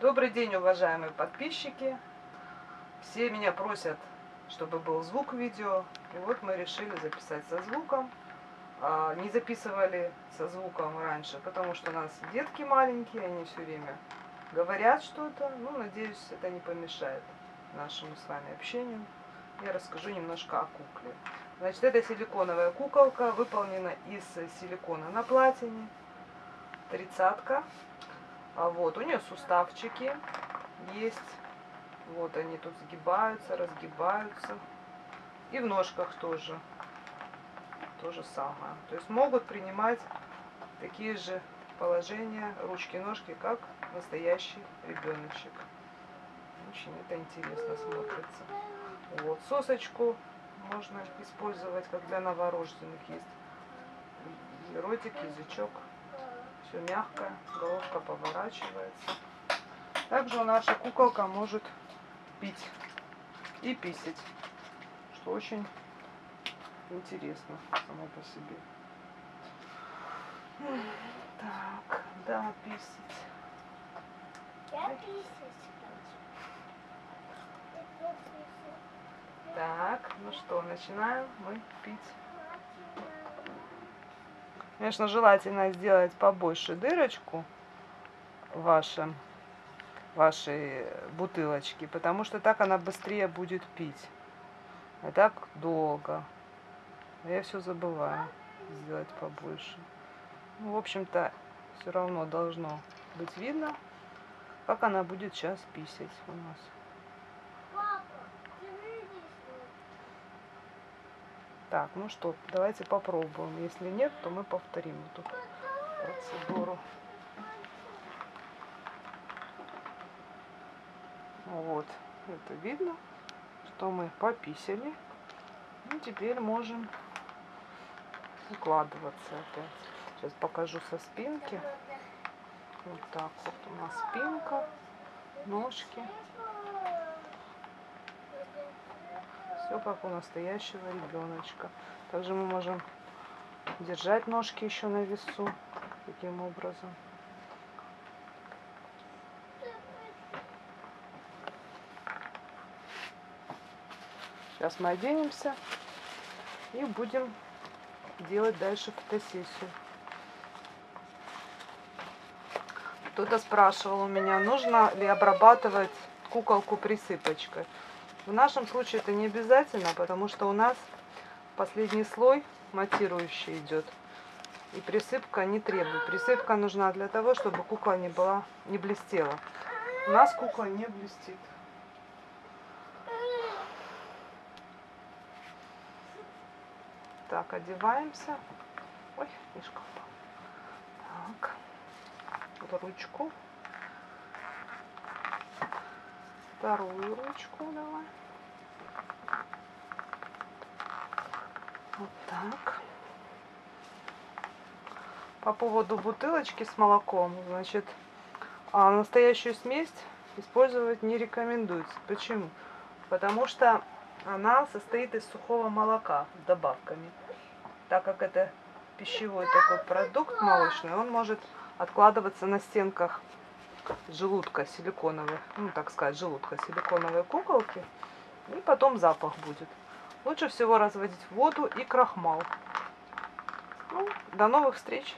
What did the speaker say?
Добрый день, уважаемые подписчики. Все меня просят, чтобы был звук видео. И вот мы решили записать со звуком. А, Не записывали со звуком раньше, потому что у нас детки маленькие, они все время говорят что-то. Ну, надеюсь, это не помешает нашему с вами общению. Я расскажу немножко о кукле. Значит, это силиконовая куколка, выполнена из силикона на платине. Тридцатка. А вот, у нее суставчики есть. Вот они тут сгибаются, разгибаются. И в ножках тоже. То же самое. То есть могут принимать такие же положения ручки-ножки, как настоящий ребеночек. Очень это интересно смотрится. Вот, сосочку можно использовать, как для новорожденных есть. Ротик, язычок. Все мягкое, головка поворачивается. Также наша куколка может пить и писать, что очень интересно само по себе. Так, да, писать. Я писать Так, ну что, начинаем мы пить. Конечно, желательно сделать побольше дырочку в вашем, вашей бутылочке, потому что так она быстрее будет пить. А так долго. Я все забываю сделать побольше. Ну, в общем-то, все равно должно быть видно, как она будет сейчас писать у нас. Так, ну что, давайте попробуем. Если нет, то мы повторим эту процедуру. Вот, это видно, что мы пописали. И теперь можем укладываться опять. Сейчас покажу со спинки. Вот так вот у нас спинка, ножки. Все как у настоящего ребеночка. Также мы можем держать ножки еще на весу. Таким образом. Сейчас мы оденемся и будем делать дальше фотосессию. Кто-то спрашивал у меня, нужно ли обрабатывать куколку присыпочкой. В нашем случае это не обязательно, потому что у нас последний слой матирующий идет. И присыпка не требует. Присыпка нужна для того, чтобы кукла не была, не блестела. У нас кукла не блестит. Так, одеваемся. Ой, мишка упал. Так, ручку. Вторую ручку давай. Вот так. По поводу бутылочки с молоком, значит, а настоящую смесь использовать не рекомендуется. Почему? Потому что она состоит из сухого молока с добавками. Так как это пищевой такой продукт молочный, он может откладываться на стенках желудка силиконовой, ну так сказать, желудка силиконовой куколки. И потом запах будет. Лучше всего разводить воду и крахмал. Ну, до новых встреч!